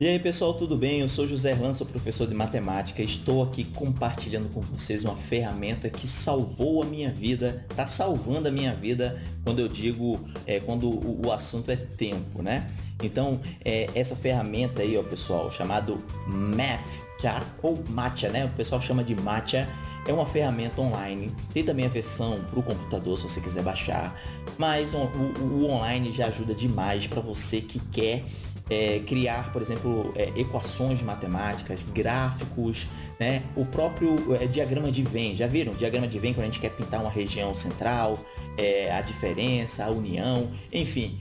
E aí pessoal, tudo bem? Eu sou José Erlan, sou professor de matemática. Estou aqui compartilhando com vocês uma ferramenta que salvou a minha vida, está salvando a minha vida quando eu digo, é, quando o, o, assunto é tempo, né? Então, é, essa ferramenta aí, ó, pessoal, chamado Math, ou Matcha, né? O pessoal chama de Matcha, é uma ferramenta online, tem também a versão para o computador se você quiser baixar, mas o, o, o online já ajuda demais para você que quer é, criar, por exemplo, é, equações matemáticas, gráficos, né? o próprio é, diagrama de Venn. Já viram? Diagrama de Venn quando a gente quer pintar uma região central, é, a diferença, a união, enfim.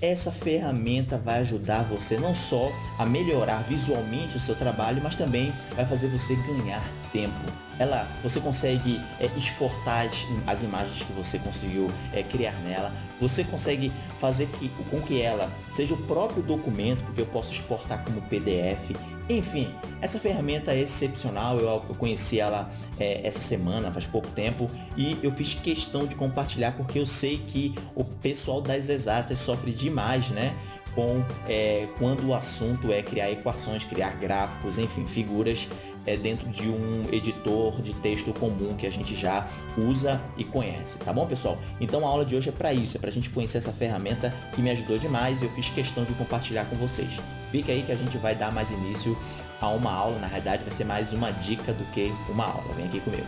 Essa ferramenta vai ajudar você não só a melhorar visualmente o seu trabalho, mas também vai fazer você ganhar tempo. Ela, você consegue é, exportar as, as, imagens que você conseguiu é, criar nela. Você consegue fazer que, com que ela seja o próprio documento, porque eu posso exportar como PDF. Enfim, essa ferramenta é excepcional, eu, eu conheci ela é, essa semana, faz pouco tempo, e eu fiz questão de compartilhar porque eu sei que o pessoal das exatas sofre demais, né? Com, é, quando o assunto é criar equações, criar gráficos, enfim, figuras é, dentro de um editor de texto comum que a gente já usa e conhece, tá bom pessoal? Então a aula de hoje é para isso, é para a gente conhecer essa ferramenta que me ajudou demais e eu fiz questão de compartilhar com vocês. Fica aí que a gente vai dar mais início a uma aula, na realidade vai ser mais uma dica do que uma aula, vem aqui comigo.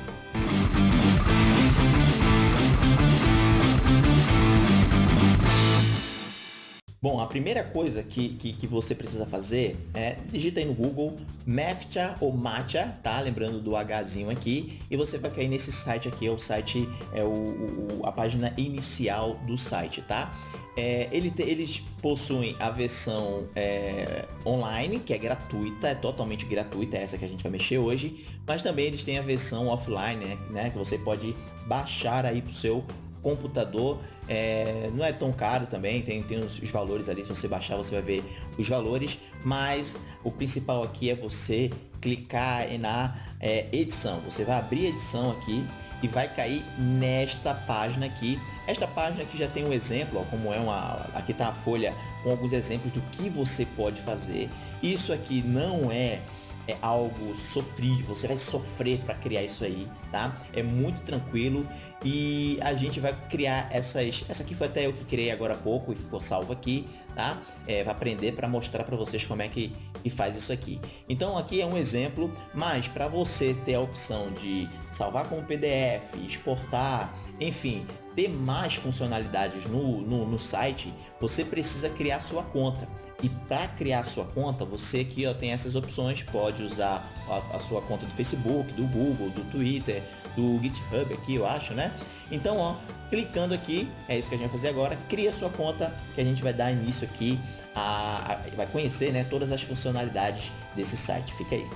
Bom, a primeira coisa que, que, que, você precisa fazer é digita aí no Google Mathcha ou Matcha, tá? Lembrando do Hzinho aqui, e você vai cair nesse site aqui, é o site, é o, o a página inicial do site, tá? É, ele te, eles possuem a versão é, online, que é gratuita, é totalmente gratuita, é essa que a gente vai mexer hoje, mas também eles têm a versão offline, né, né que você pode baixar aí para o seu computador é, não é tão caro também, tem, tem os, os, valores ali, se você baixar você vai ver os valores, mas o principal aqui é você clicar na é, edição, você vai abrir edição aqui e vai cair nesta página aqui, esta página aqui já tem um exemplo, ó, como é uma, aqui está a folha com alguns exemplos do que você pode fazer, isso aqui não é é algo sofrido, você vai sofrer para criar isso aí, tá? É muito tranquilo e a gente vai criar essas, essa aqui foi até eu que criei agora há pouco e ficou salvo aqui, tá? É, para aprender, para mostrar para vocês como é que, que faz isso aqui. Então aqui é um exemplo, mas para você ter a opção de salvar como PDF, exportar, enfim, ter mais funcionalidades no, no, no site, você precisa criar sua conta. E para criar sua conta, você aqui ó, tem essas opções, pode usar a, a, sua conta do Facebook, do Google, do Twitter, do GitHub aqui, eu acho, né? Então, ó, clicando aqui, é isso que a gente vai fazer agora, cria sua conta, que a gente vai dar início aqui, a, a vai conhecer né, todas as funcionalidades desse site. Fica aí.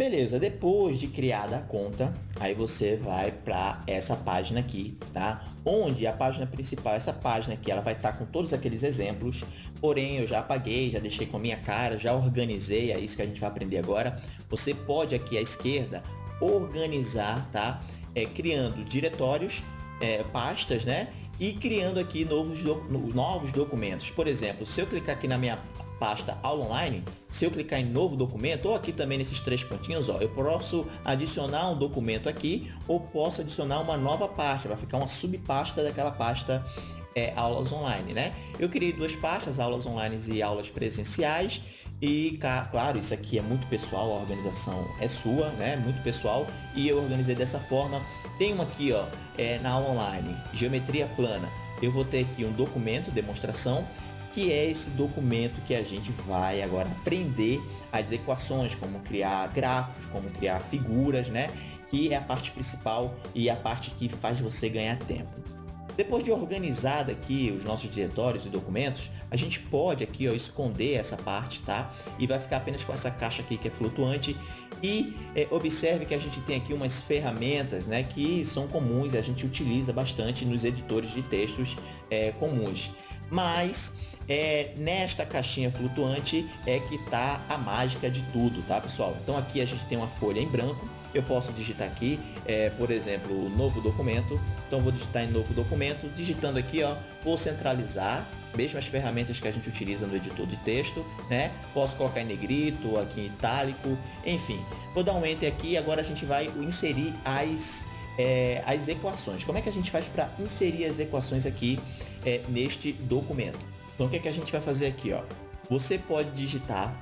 Beleza, depois de criada a conta, aí você vai para essa página aqui, tá? Onde a página principal, essa página aqui, ela vai estar tá com todos aqueles exemplos, porém eu já apaguei, já deixei com a minha cara, já organizei, é isso que a gente vai aprender agora. Você pode aqui à esquerda organizar, tá? É, criando diretórios, é, pastas, né? E criando aqui novos, novos documentos. Por exemplo, se eu clicar aqui na minha pasta aula online, se eu clicar em novo documento, ou aqui também nesses três pontinhos, ó, eu posso adicionar um documento aqui, ou posso adicionar uma nova pasta, vai ficar uma subpasta daquela pasta é, aulas online, né? Eu criei duas pastas, aulas online e aulas presenciais, e claro, isso aqui é muito pessoal, a organização é sua, né? Muito pessoal, e eu organizei dessa forma. Tem uma aqui, ó, é, na aula online, geometria plana. Eu vou ter aqui um documento, demonstração, que é esse documento que a gente vai agora aprender as equações, como criar gráficos, como criar figuras, né? Que é a parte principal e a parte que faz você ganhar tempo. Depois de organizado aqui os nossos diretórios e documentos, a gente pode aqui ó, esconder essa parte, tá? E vai ficar apenas com essa caixa aqui que é flutuante. E é, observe que a gente tem aqui umas ferramentas né, que são comuns a gente utiliza bastante nos editores de textos é, comuns. Mas é, nesta caixinha flutuante é que está a mágica de tudo, tá pessoal? Então aqui a gente tem uma folha em branco, eu posso digitar aqui, é, por exemplo, novo documento. Então vou digitar em novo documento, digitando aqui, ó, vou centralizar, mesmas ferramentas que a gente utiliza no editor de texto, né? Posso colocar em negrito, aqui em itálico, enfim. Vou dar um Enter aqui e agora a gente vai inserir as, é, as equações. Como é que a gente faz para inserir as equações aqui é, neste documento? Então o que, é que a gente vai fazer aqui, ó? Você pode digitar,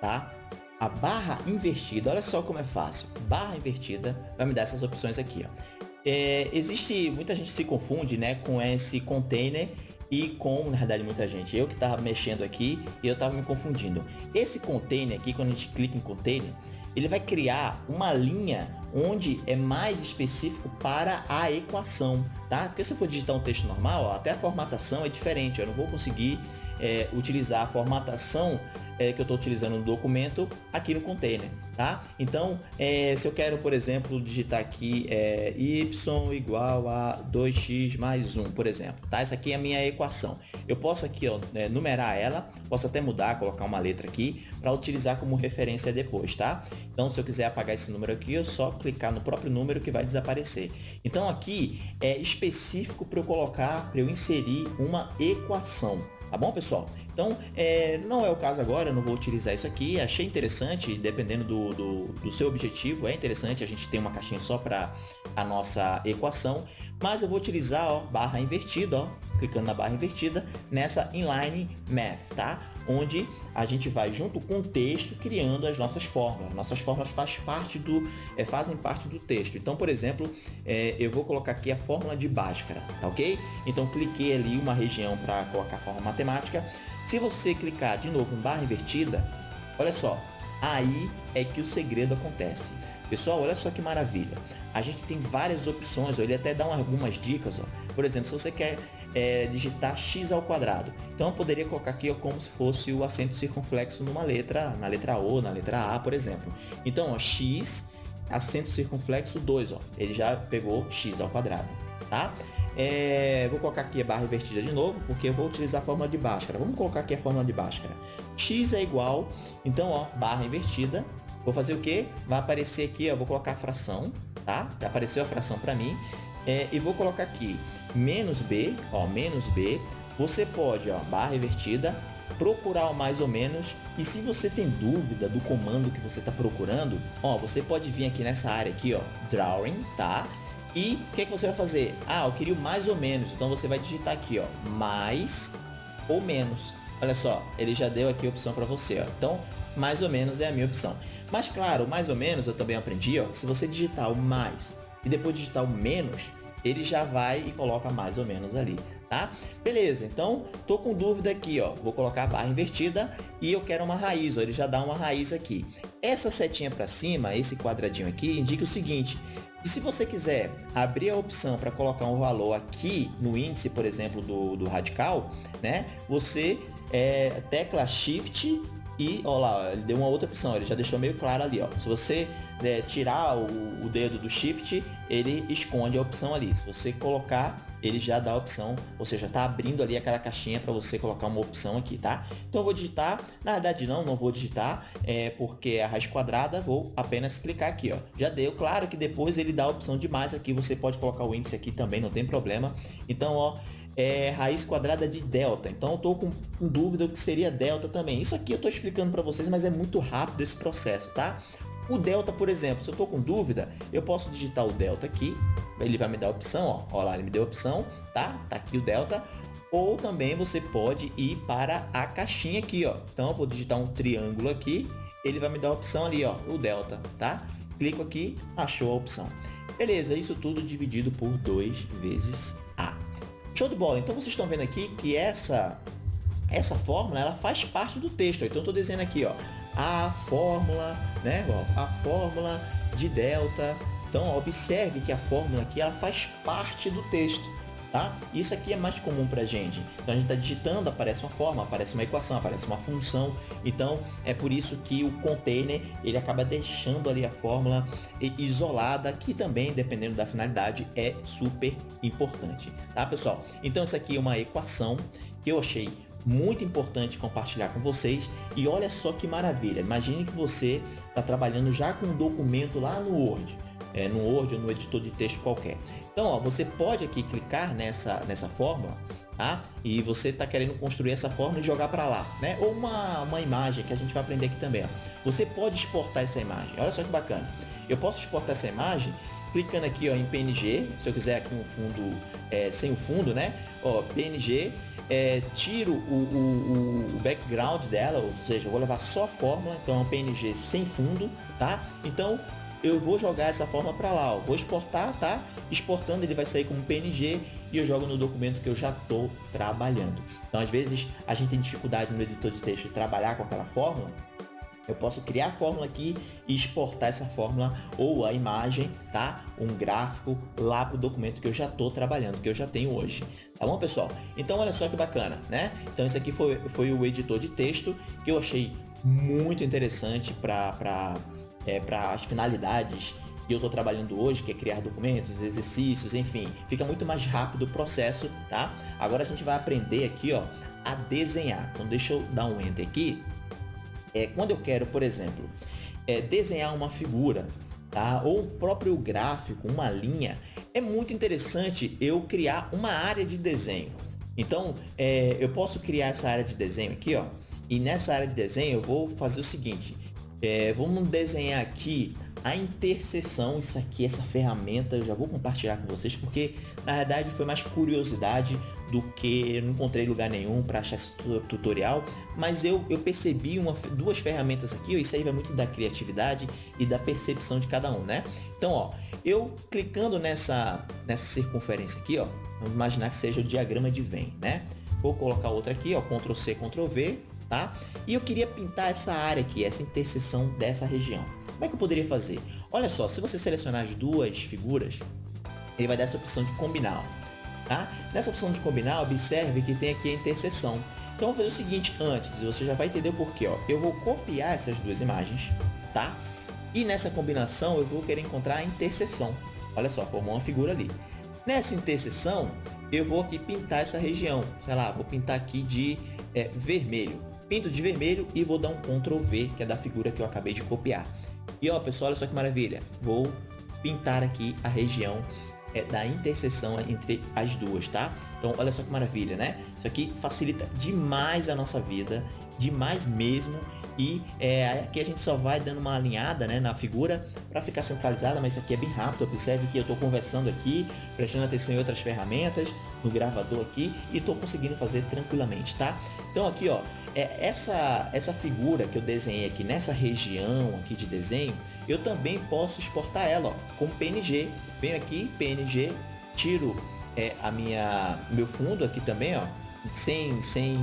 tá? A barra invertida, olha só como é fácil. Barra invertida vai me dar essas opções aqui, ó. É, existe, muita gente se confunde né, com esse container e com, na verdade, muita gente. Eu que estava mexendo aqui e eu estava me confundindo. Esse container aqui, quando a gente clica em container, ele vai criar uma linha onde é mais específico para a equação, tá? Porque se eu for digitar um texto normal, ó, até a formatação é diferente, eu não vou conseguir é, utilizar a formatação é, que eu estou utilizando no documento aqui no container, tá? Então, é, se eu quero, por exemplo, digitar aqui é, y igual a 2x mais 1, por exemplo, tá? Essa aqui é a minha equação. Eu posso aqui, ó, né, numerar ela, posso até mudar, colocar uma letra aqui, para utilizar como referência depois, tá? Então, se eu quiser apagar esse número aqui, eu só clicar no próprio número que vai desaparecer. Então, aqui é específico para eu colocar, para eu inserir uma equação, Tá bom, pessoal? Então, é, não é o caso agora, eu não vou utilizar isso aqui. Achei interessante, dependendo do, do, do seu objetivo, é interessante a gente ter uma caixinha só para a nossa equação. Mas eu vou utilizar ó, barra invertida, ó, clicando na barra invertida, nessa inline math, tá? Onde a gente vai junto com o texto criando as nossas fórmulas. Nossas fórmulas faz parte do, é, fazem parte do texto. Então, por exemplo, é, eu vou colocar aqui a fórmula de Bhaskara, tá ok? Então, cliquei ali uma região para colocar a fórmula matemática. Se você clicar de novo em barra invertida, olha só, aí é que o segredo acontece. Pessoal, olha só que maravilha. A gente tem várias opções, ó, ele até dá algumas dicas. Ó. Por exemplo, se você quer é, digitar x ao quadrado, então eu poderia colocar aqui ó, como se fosse o acento circunflexo numa letra, na letra O, na letra A, por exemplo. Então, ó, x, acento circunflexo 2, ó, ele já pegou x ao quadrado, tá? É, vou colocar aqui a barra invertida de novo, porque eu vou utilizar a fórmula de Bhaskara. Vamos colocar aqui a fórmula de Bhaskara. x é igual, então, ó, barra invertida. Vou fazer o que? Vai aparecer aqui, ó, vou colocar a fração, tá? Já apareceu a fração para mim. É, e vou colocar aqui menos b, ó, menos b. Você pode, ó, barra invertida, procurar o mais ou menos. E se você tem dúvida do comando que você está procurando, ó, você pode vir aqui nessa área aqui, ó, drawing, tá? E o que, que você vai fazer? Ah, eu queria o mais ou menos. Então você vai digitar aqui, ó, mais ou menos. Olha só, ele já deu aqui a opção para você, ó. Então, mais ou menos é a minha opção. Mas claro, mais ou menos eu também aprendi, ó, se você digitar o mais e depois digitar o menos, ele já vai e coloca mais ou menos ali, tá? Beleza, então tô com dúvida aqui, ó, vou colocar a barra invertida e eu quero uma raiz, ó, ele já dá uma raiz aqui. Essa setinha para cima, esse quadradinho aqui, indica o seguinte, e se você quiser abrir a opção para colocar um valor aqui no índice, por exemplo, do, do radical, né? Você é, tecla Shift e, ó lá, ele deu uma outra opção, ele já deixou meio claro ali, ó. Se você é, tirar o, o, dedo do Shift, ele esconde a opção ali. Se você colocar, ele já dá a opção, ou seja, tá abrindo ali aquela caixinha para você colocar uma opção aqui, tá? Então eu vou digitar, na verdade não, não vou digitar, é, porque é a raiz quadrada, vou apenas clicar aqui, ó. Já deu, claro que depois ele dá a opção de mais aqui, você pode colocar o índice aqui também, não tem problema. Então, ó, é raiz quadrada de delta. Então eu estou com, dúvida o que seria delta também. Isso aqui eu estou explicando para vocês, mas é muito rápido esse processo, tá? O delta, por exemplo, se eu estou com dúvida, eu posso digitar o delta aqui, ele vai me dar a opção, ó, ó lá, ele me deu a opção, tá? Tá aqui o delta. Ou também você pode ir para a caixinha aqui, ó. Então eu vou digitar um triângulo aqui, ele vai me dar a opção ali, ó, o delta, tá? Clico aqui, achou a opção. Beleza, isso tudo dividido por 2 vezes. Show de bola. Então vocês estão vendo aqui que essa essa fórmula ela faz parte do texto. Então estou dizendo aqui, ó, a fórmula, né? Ó, a fórmula de delta. Então, observe que a fórmula aqui ela faz parte do texto. Tá? Isso aqui é mais comum para a gente. Então, a gente está digitando, aparece uma forma, aparece uma equação, aparece uma função. Então, é por isso que o container ele acaba deixando ali a fórmula isolada, que também, dependendo da finalidade, é super importante. Tá, pessoal? Então, isso aqui é uma equação que eu achei muito importante compartilhar com vocês. E olha só que maravilha, imagine que você está trabalhando já com um documento lá no Word, é, no Word ou no editor de texto qualquer. Então, ó, você pode aqui clicar nessa, nessa fórmula, tá? E você está querendo construir essa fórmula e jogar para lá, né? Ou uma, uma imagem que a gente vai aprender aqui também. Ó. Você pode exportar essa imagem, olha só que bacana. Eu posso exportar essa imagem clicando aqui ó, em PNG, se eu quiser aqui um fundo é, sem o fundo, né? Ó, PNG, é, tiro o, o, o, background dela, ou seja, vou levar só a fórmula, então é um PNG sem fundo, tá? Então eu vou jogar essa forma para lá, ó. vou exportar, tá? Exportando ele vai sair como PNG e eu jogo no documento que eu já estou trabalhando. Então às vezes a gente tem dificuldade no editor de texto de trabalhar com aquela fórmula, eu posso criar a fórmula aqui e exportar essa fórmula ou a imagem, tá? Um gráfico lá para o documento que eu já estou trabalhando, que eu já tenho hoje. Tá bom, pessoal? Então, olha só que bacana, né? Então, esse aqui foi, foi o editor de texto que eu achei muito interessante para é, as finalidades que eu estou trabalhando hoje, que é criar documentos, exercícios, enfim. Fica muito mais rápido o processo, tá? Agora a gente vai aprender aqui, ó, a desenhar. Então, deixa eu dar um Enter aqui é, quando eu quero, por exemplo, é, desenhar uma figura, tá? ou o próprio gráfico, uma linha, é muito interessante eu criar uma área de desenho. Então, é, eu posso criar essa área de desenho aqui, ó, e nessa área de desenho eu vou fazer o seguinte, é, vamos desenhar aqui a interseção, isso aqui, essa ferramenta, eu já vou compartilhar com vocês, porque na verdade foi mais curiosidade do que não encontrei lugar nenhum para achar esse tutorial, mas eu, eu percebi uma, duas ferramentas aqui, ó, isso aí vai muito da criatividade e da percepção de cada um, né? Então, ó, eu clicando nessa, nessa circunferência aqui, ó, vamos imaginar que seja o diagrama de Venn, né? Vou colocar outra aqui, ó, Ctrl C, Ctrl V, tá? E eu queria pintar essa área aqui, essa interseção dessa região. Como é que eu poderia fazer? Olha só, se você selecionar as duas figuras, ele vai dar essa opção de combinar. Tá? Nessa opção de combinar, observe que tem aqui a interseção. Então, eu vou fazer o seguinte antes, você já vai entender o porquê. Ó. Eu vou copiar essas duas imagens, tá? E nessa combinação, eu vou querer encontrar a interseção. Olha só, formou uma figura ali. Nessa interseção, eu vou aqui pintar essa região. Sei lá, vou pintar aqui de é, vermelho. Pinto de vermelho e vou dar um Ctrl V, que é da figura que eu acabei de copiar. E ó, pessoal, olha só que maravilha. Vou pintar aqui a região é, da interseção entre as duas, tá? Então, olha só que maravilha, né? Isso aqui facilita demais a nossa vida, demais mesmo. E é, aqui a gente só vai dando uma alinhada né, na figura para ficar centralizada, mas isso aqui é bem rápido. Observe que eu estou conversando aqui, prestando atenção em outras ferramentas, no gravador aqui, e estou conseguindo fazer tranquilamente, tá? Então aqui, ó, essa, essa figura que eu desenhei aqui nessa região aqui de desenho, eu também posso exportar ela ó, com PNG. Venho aqui, PNG, tiro é, a minha, meu fundo aqui também, ó, sem, sem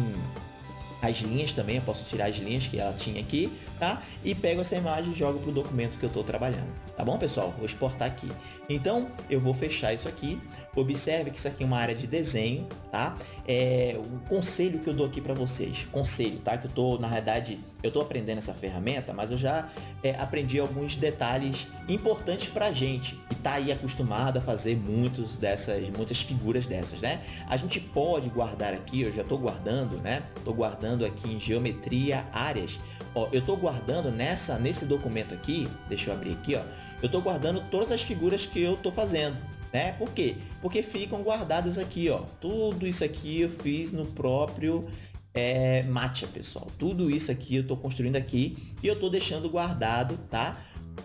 as linhas também, eu posso tirar as linhas que ela tinha aqui, tá? E pego essa imagem e jogo para o documento que eu estou trabalhando. Tá bom, pessoal? Vou exportar aqui. Então, eu vou fechar isso aqui. Observe que isso aqui é uma área de desenho, tá? É o conselho que eu dou aqui para vocês. Conselho, tá? Que eu tô, na realidade, eu tô aprendendo essa ferramenta, mas eu já é, aprendi alguns detalhes importantes pra gente que tá aí acostumado a fazer muitos dessas, muitas figuras dessas, né? A gente pode guardar aqui, eu já tô guardando, né? Tô guardando aqui em geometria áreas. Ó, eu tô guardando nessa, nesse documento aqui, deixa eu abrir aqui, ó. Eu tô guardando todas as figuras que eu tô fazendo, né? Por quê? Porque ficam guardadas aqui, ó. Tudo isso aqui eu fiz no próprio é, Matcha, pessoal. Tudo isso aqui eu tô construindo aqui e eu tô deixando guardado, tá?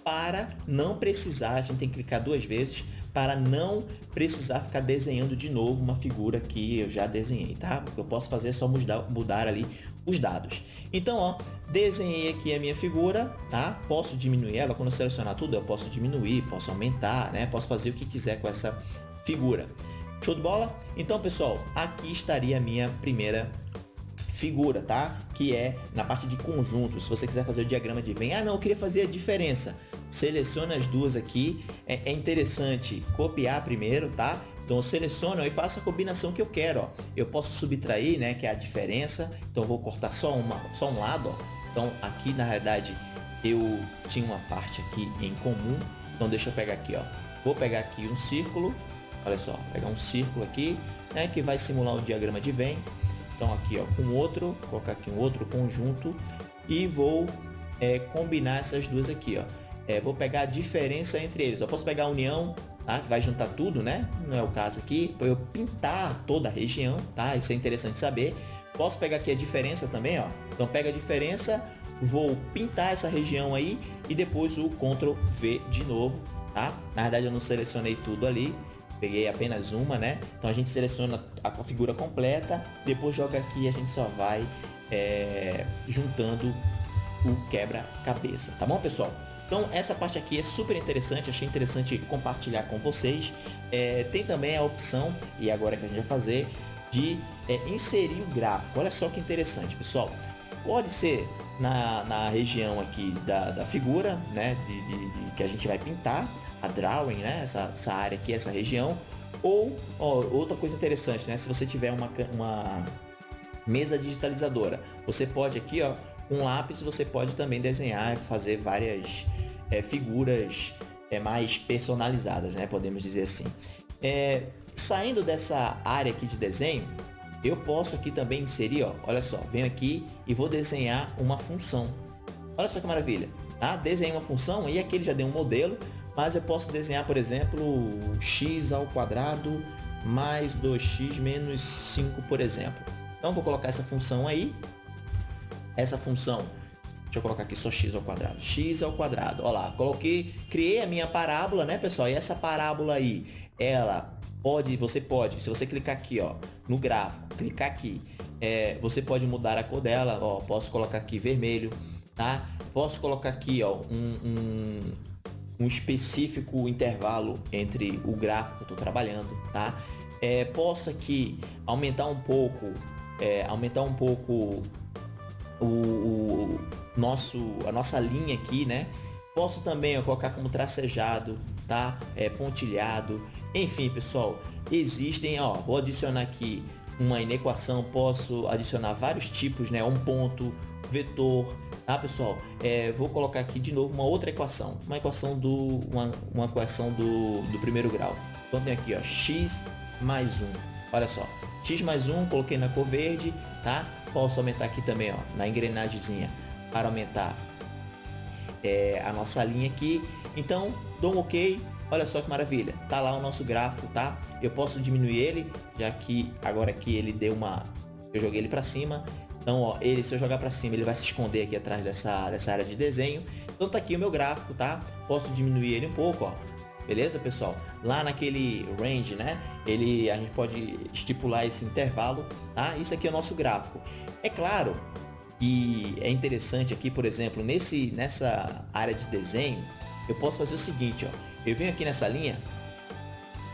Para não precisar, a gente tem que clicar duas vezes, para não precisar ficar desenhando de novo uma figura que eu já desenhei, tá? O que eu posso fazer é só mudar, mudar ali os dados. Então, ó, desenhei aqui a minha figura, tá? Posso diminuir ela, quando eu selecionar tudo, eu posso diminuir, posso aumentar, né? Posso fazer o que quiser com essa figura. Show de bola? Então, pessoal, aqui estaria a minha primeira figura, tá? Que é na parte de conjunto. Se você quiser fazer o diagrama de Venn, ah, não, eu queria fazer a diferença. Seleciona as duas aqui. É, é interessante copiar primeiro, tá? Então seleciono e faço a combinação que eu quero. Ó. Eu posso subtrair, né, que é a diferença. Então vou cortar só, uma, só um lado. Ó. Então aqui na realidade eu tinha uma parte aqui em comum. Então deixa eu pegar aqui, ó. Vou pegar aqui um círculo. Olha só, pegar um círculo aqui, né, que vai simular o diagrama de Venn. Então aqui ó, com outro, colocar aqui um outro conjunto e vou é, combinar essas duas aqui, ó. É, vou pegar a diferença entre eles. Eu posso pegar a união, tá? Que vai juntar tudo, né? Não é o caso aqui. Para eu pintar toda a região, tá? Isso é interessante saber. Posso pegar aqui a diferença também, ó. Então pega a diferença, vou pintar essa região aí e depois o Ctrl V de novo, tá? Na verdade eu não selecionei tudo ali, peguei apenas uma, né? Então a gente seleciona a figura completa, depois joga aqui e a gente só vai é, juntando o quebra-cabeça, tá bom, pessoal? Então essa parte aqui é super interessante, achei interessante compartilhar com vocês. É, tem também a opção, e agora que a gente vai fazer, de é, inserir o gráfico. Olha só que interessante, pessoal. Pode ser na, na região aqui da, da figura, né, de, de, de, que a gente vai pintar, a drawing, né, essa, essa área aqui, essa região. Ou, ó, outra coisa interessante, né, se você tiver uma, uma mesa digitalizadora, você pode aqui, ó, um lápis você pode também desenhar fazer várias é, figuras é, mais personalizadas, né? Podemos dizer assim. É, saindo dessa área aqui de desenho, eu posso aqui também inserir, ó, olha só, venho aqui e vou desenhar uma função. Olha só que maravilha, tá? Desenhei uma função e aqui ele já deu um modelo, mas eu posso desenhar, por exemplo, x ao quadrado mais 2x menos 5, por exemplo. Então, vou colocar essa função aí, essa função, deixa eu colocar aqui só x ao quadrado, x ao quadrado, olha lá, coloquei, criei a minha parábola, né, pessoal, e essa parábola aí, ela pode, você pode, se você clicar aqui, ó, no gráfico, clicar aqui, é, você pode mudar a cor dela, ó, posso colocar aqui vermelho, tá? Posso colocar aqui, ó, um, um, um específico intervalo entre o gráfico que eu estou trabalhando, tá? É, posso aqui aumentar um pouco, é, aumentar um pouco o, o, nosso, a nossa linha aqui, né? Posso também ó, colocar como tracejado, tá? É, pontilhado. Enfim, pessoal, existem, ó, vou adicionar aqui uma inequação, posso adicionar vários tipos, né? Um ponto, vetor, tá, pessoal? É, vou colocar aqui de novo uma outra equação, uma equação do, uma, uma equação do, do primeiro grau. Então tem aqui, ó, x mais 1. Olha só, x mais 1, coloquei na cor verde, tá? Posso aumentar aqui também, ó, na engrenagemzinha, para aumentar é, a nossa linha aqui. Então, dou um OK. Olha só que maravilha. Tá lá o nosso gráfico, tá? Eu posso diminuir ele, já que agora aqui ele deu uma... Eu joguei ele para cima. Então, ó, ele, se eu jogar para cima, ele vai se esconder aqui atrás dessa, dessa área de desenho. Então tá aqui o meu gráfico, tá? Posso diminuir ele um pouco, ó. Beleza, pessoal? Lá naquele range, né? Ele, a gente pode estipular esse intervalo, tá? Isso aqui é o nosso gráfico. É claro que é interessante aqui, por exemplo, nesse, nessa área de desenho, eu posso fazer o seguinte, ó. Eu venho aqui nessa linha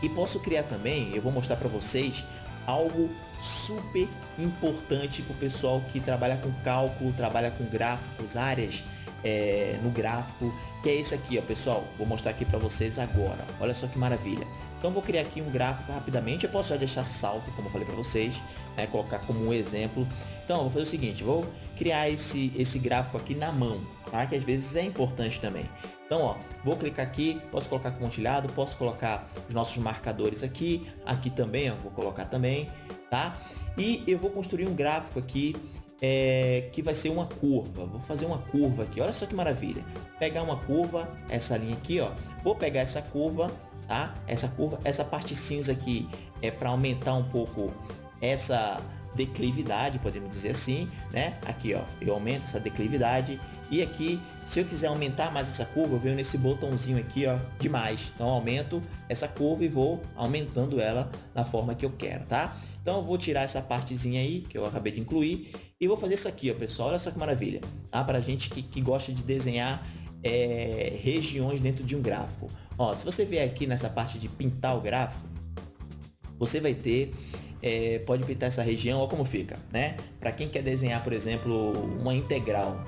e posso criar também, eu vou mostrar para vocês, algo super importante para o pessoal que trabalha com cálculo, trabalha com gráficos, áreas é, no gráfico, que é esse aqui, ó, pessoal. Vou mostrar aqui para vocês agora. Olha só que maravilha. Então vou criar aqui um gráfico rapidamente, eu posso já deixar salvo, como eu falei para vocês, né, colocar como um exemplo. Então vou fazer o seguinte, vou criar esse, esse gráfico aqui na mão, tá? que às vezes é importante também. Então, ó, vou clicar aqui, posso colocar pontilhado, posso colocar os nossos marcadores aqui, aqui também, ó, vou colocar também, tá? E eu vou construir um gráfico aqui é, que vai ser uma curva. Vou fazer uma curva aqui, olha só que maravilha. Pegar uma curva, essa linha aqui, ó, vou pegar essa curva, tá? Essa curva, essa parte cinza aqui é para aumentar um pouco essa declividade, podemos dizer assim, né? Aqui, ó, eu aumento essa declividade e aqui, se eu quiser aumentar mais essa curva, eu venho nesse botãozinho aqui, ó, de mais. Então, aumento essa curva e vou aumentando ela da forma que eu quero, tá? Então, eu vou tirar essa partezinha aí, que eu acabei de incluir, e vou fazer isso aqui, ó, pessoal. Olha só que maravilha, tá? Pra gente que, que gosta de desenhar é, regiões dentro de um gráfico. Ó, se você vier aqui nessa parte de pintar o gráfico, você vai ter é, pode pintar essa região, olha como fica, né? Para quem quer desenhar, por exemplo, uma integral,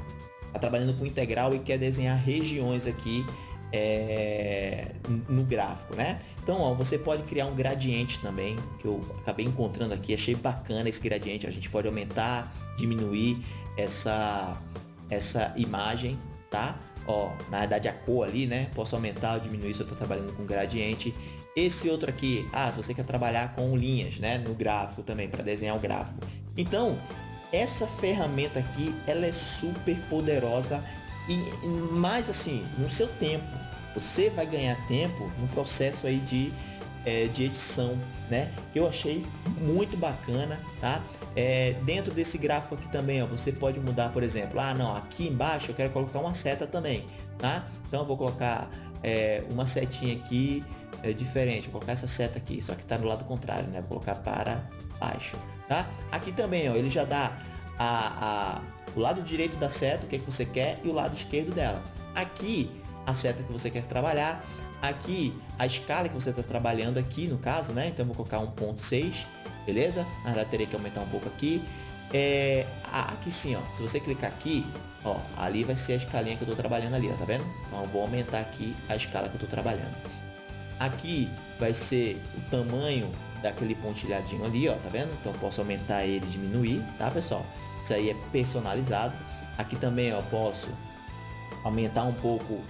está trabalhando com integral e quer desenhar regiões aqui é, no gráfico, né? Então, ó, você pode criar um gradiente também, que eu acabei encontrando aqui, achei bacana esse gradiente, a gente pode aumentar, diminuir essa, essa imagem, tá? Ó, na verdade a cor ali, né? Posso aumentar ou diminuir se eu estou trabalhando com gradiente. Esse outro aqui, ah, se você quer trabalhar com linhas, né? No gráfico também, para desenhar o gráfico. Então, essa ferramenta aqui, ela é super poderosa e mais assim, no seu tempo. Você vai ganhar tempo no processo aí de, é, de edição, né? Que eu achei muito bacana, tá? É, dentro desse gráfico aqui também, ó, você pode mudar, por exemplo, ah, não, aqui embaixo eu quero colocar uma seta também, tá? Então eu vou colocar é, uma setinha aqui é, diferente, vou colocar essa seta aqui, só que está no lado contrário, né? Vou colocar para baixo, tá? Aqui também, ó, ele já dá a, a, o lado direito da seta, o que, é que você quer, e o lado esquerdo dela. Aqui a seta que você quer trabalhar. Aqui, a escala que você está trabalhando aqui, no caso, né? Então, eu vou colocar 1.6, beleza? Na verdade, teria que aumentar um pouco aqui. É, aqui sim, ó. Se você clicar aqui, ó, ali vai ser a escalinha que eu estou trabalhando ali, ó, tá vendo? Então, eu vou aumentar aqui a escala que eu estou trabalhando. Aqui vai ser o tamanho daquele pontilhadinho ali, ó, tá vendo? Então, posso aumentar ele diminuir, tá, pessoal? Isso aí é personalizado. Aqui também, ó, posso aumentar um pouco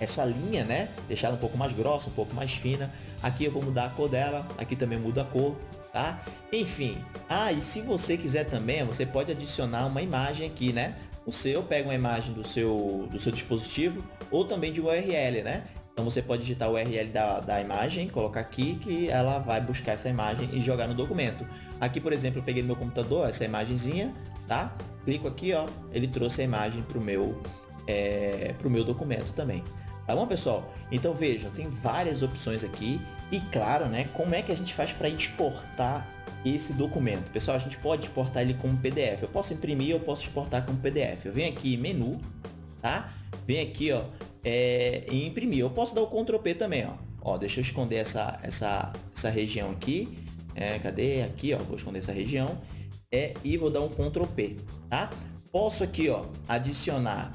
essa linha, né? Deixar um pouco mais grossa, um pouco mais fina. Aqui eu vou mudar a cor dela, aqui também muda a cor, tá? Enfim, ah, e se você quiser também, você pode adicionar uma imagem aqui, né? O seu pega uma imagem do seu, do seu dispositivo ou também de URL, né? Então você pode digitar o URL da, da imagem, colocar aqui que ela vai buscar essa imagem e jogar no documento. Aqui, por exemplo, eu peguei no meu computador essa imagenzinha, tá? Clico aqui, ó, ele trouxe a imagem para o meu, é, pro meu documento também. Tá bom, pessoal? Então vejam, tem várias opções aqui e claro, né, como é que a gente faz para exportar esse documento? Pessoal, a gente pode exportar ele como PDF. Eu posso imprimir, eu posso exportar como PDF. Eu venho aqui em menu, tá? Vem aqui, ó, é, em imprimir. Eu posso dar o Ctrl P também, ó. Ó, deixa eu esconder essa, essa, essa região aqui. É, cadê? Aqui, ó, vou esconder essa região. É, e vou dar um Ctrl P, tá? Posso aqui, ó, adicionar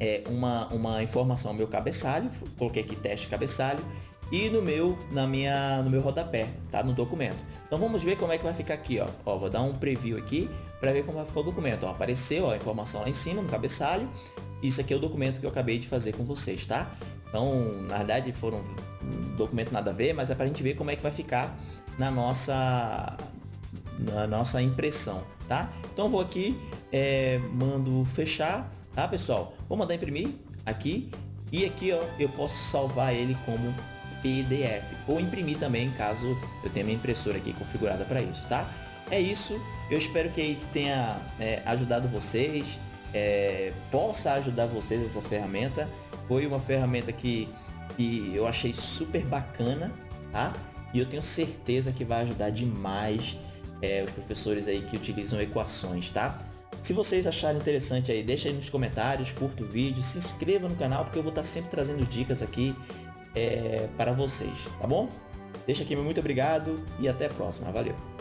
é, uma, uma informação ao meu cabeçalho, coloquei aqui teste cabeçalho, e no meu, na minha, no meu rodapé, tá? No documento. Então vamos ver como é que vai ficar aqui, ó. ó vou dar um preview aqui para ver como vai ficar o documento. Ó, apareceu ó, a informação lá em cima no cabeçalho. Isso aqui é o documento que eu acabei de fazer com vocês, tá? Então, na verdade, foram um documento nada a ver, mas é para a gente ver como é que vai ficar na nossa, na nossa impressão, tá? Então, vou aqui, é, mando fechar tá pessoal? Vou mandar imprimir aqui e aqui ó, eu posso salvar ele como PDF ou imprimir também caso eu tenha minha impressora aqui configurada para isso, tá? É isso, eu espero que tenha é, ajudado vocês, é, possa ajudar vocês essa ferramenta. Foi uma ferramenta que, que eu achei super bacana, tá? E eu tenho certeza que vai ajudar demais é, os professores aí que utilizam equações, tá? Se vocês acharem interessante aí, deixa aí nos comentários, curta o vídeo, se inscreva no canal, porque eu vou estar sempre trazendo dicas aqui é, para vocês, tá bom? Deixa aqui meu muito obrigado e até a próxima. Valeu!